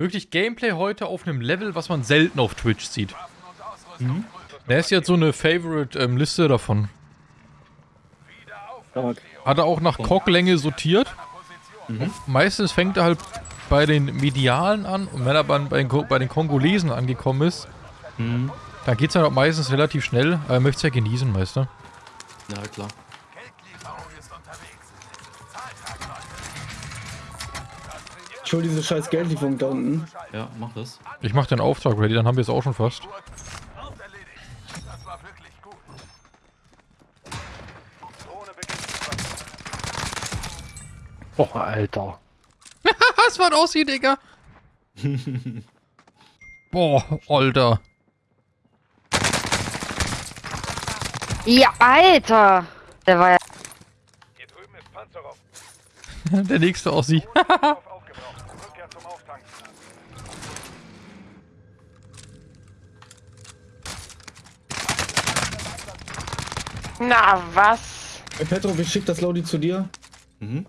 Wirklich Gameplay heute auf einem Level, was man selten auf Twitch sieht. Mhm. Der ist jetzt so eine Favorite-Liste ähm, davon. Hat er auch nach Cocklänge sortiert. Mhm. Meistens fängt er halt bei den Medialen an und wenn er bei, bei den Kongolesen angekommen ist, mhm. dann geht es halt meistens relativ schnell, aber er möchte es ja genießen, du? Ja, klar. Ich hol diese scheiß Geldlieferung da unten. Ja, mach das. Ich mach den Auftrag ready, dann haben wir es auch schon fast. Boah, Alter. Was war das hier, Digga? Boah, Alter. Ja, Alter! Der war ja... Der nächste Ossi. Na, was? Hey Petro, ich schick das Lodi zu dir. Mhm.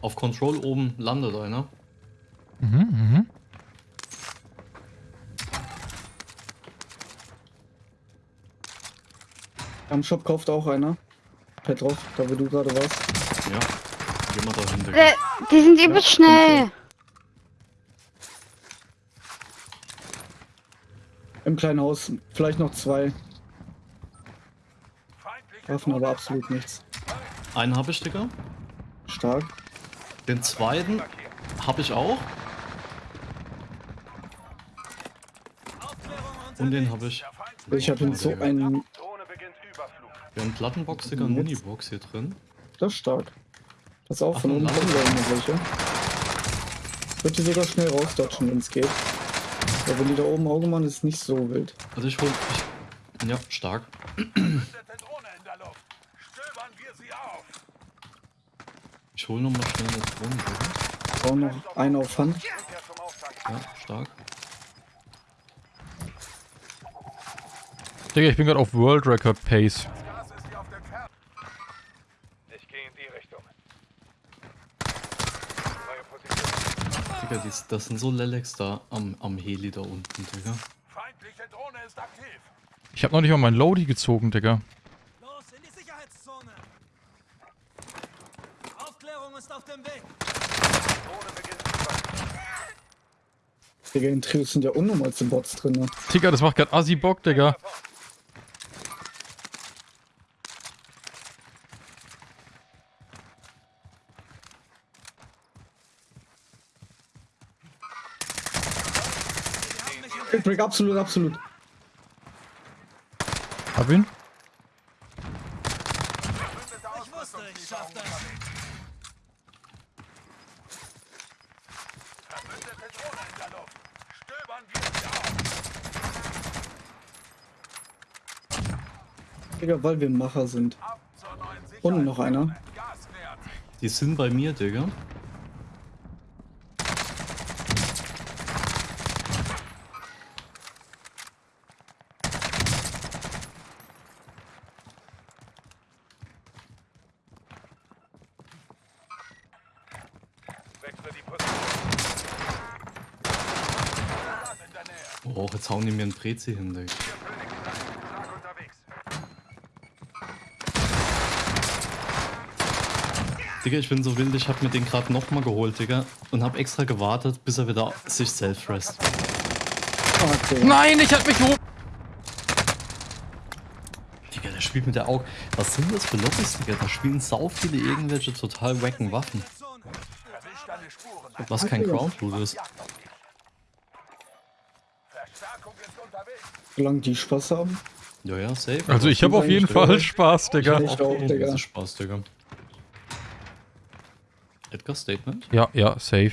Auf Control oben landet einer. Mhm, mhm. Am Shop kauft auch einer. Petrov, da wo du gerade warst. Ja, geh mal dahin. Äh, die sind übelst schnell. Im kleinen Haus vielleicht noch zwei. Waffen aber absolut nichts. Einen habe ich, Digga. Stark. Den zweiten habe ich auch. Und den habe ich. Ich habe so einen. Wir haben Plattenbox, Digga, und Munibox hier drin. Das ist stark. Das auch von oben kommen welche. Wird die sogar schnell rausdodgen, wenn es geht. Aber wenn die da oben Auge machen, ist nicht so wild. Also ich hol. Ich, ja, stark. Ich hol nochmal schnell eine Drohne. Auch noch einen auf Hand. Ja, stark. Digga, ich bin gerade auf World Record Pace. Ich gehe in die Richtung. Digga, dies, das sind so Lelex da am, am Heli da unten, Digga. Ich hab noch nicht mal mein Lodi gezogen, Digga. Los, in die Sicherheitszone! Aufklärung ist auf dem Weg! Digga, in Trios sind ja unnormalste Bots drin. Ne? Digga, das macht grad assi Bock, Digga. Break, absolut, absolut. Hab ihn. Ich wusste, ich schaff das. Digga, weil wir Macher sind. Und noch einer. Die sind bei mir, Digga. Oh, jetzt hauen die mir einen Prezi hin, Digga. Digga, ich bin so wild, ich hab mir den gerade nochmal geholt, Digga. Und hab extra gewartet, bis er wieder sich self rest. Okay. Nein, ich hab mich hoch. Digga, der spielt mit der Auge. Was sind das für Lobbys, Digga? Da spielen sau viele irgendwelche total wacken Waffen. Was kein Ground Loot ist. Solange die Spaß haben. Ja, ja, safe. Also ich habe auf jeden Fall Spaß, Digga. Ich auch, Digga. Spaß, Digga. Edgar Statement? Ja, ja, safe.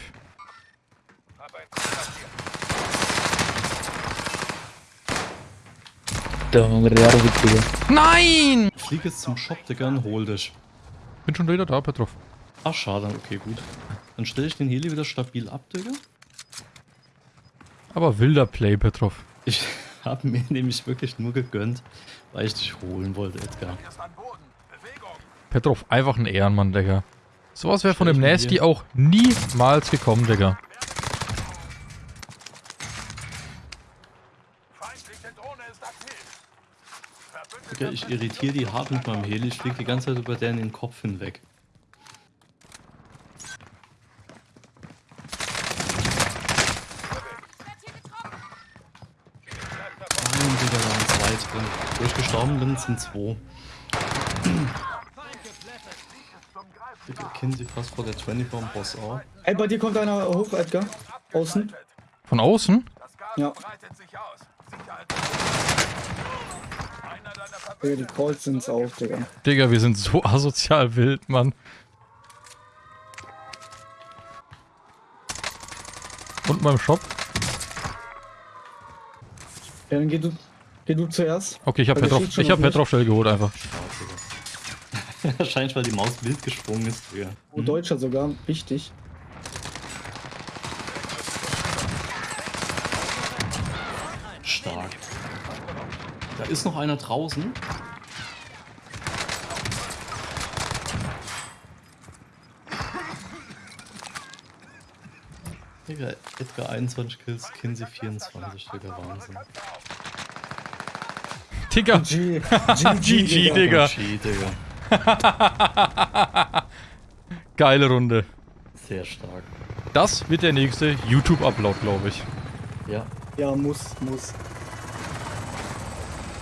Nein! Flieg jetzt zum Shop, Digga, und hol dich. Bin schon wieder da, Petrov. Ach, schade, okay, gut. Dann stelle ich den Heli wieder stabil ab, Digga. Aber wilder Play, Petrov. Ich habe mir nämlich wirklich nur gegönnt, weil ich dich holen wollte, Edgar. Petrov, einfach ein Ehrenmann, Digga. Sowas wäre von dem Nasty hier- auch niemals gekommen, Digga. Digga, ich irritiere die hart mit meinem Heli. Ich fliege die ganze Zeit über den in den Kopf hinweg. Nein, Digga, da waren zwei drin. Wo ich gestorben bin, sind zwei. Digga, kennen sie fast vor der 24 am Boss auch. Ey, bei dir kommt einer hoch, Edgar. Außen. Von außen? Ja. Digga, die Calls sind's auch, Digga. Digga, wir sind so asozial wild, Mann. Und beim Shop? Ja, dann geh du, geh du zuerst. Okay, ich hab Weil der Petrov, ich hab. Petrov schnell geholt einfach. Wahrscheinlich, weil die Maus wild gesprungen ist, Digga. Oh, Deutscher sogar. Wichtig. Stark. Da ist noch einer draußen. Digga, Edgar 21 Kills, Kinsey 24, Digga, Wahnsinn. Digga, G, GG, Digga. G, Digga. geile Runde. Sehr stark. Das wird der nächste YouTube-Upload, glaube ich. Ja. Ja, muss, muss.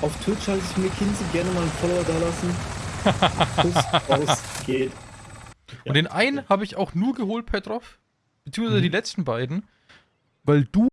Auf Twitch halte ich mir Kinsey gerne mal einen Follower da lassen. Kuss raus, geht. Und den einen habe ich auch nur geholt, Petrov. Beziehungsweise die letzten beiden. Weil du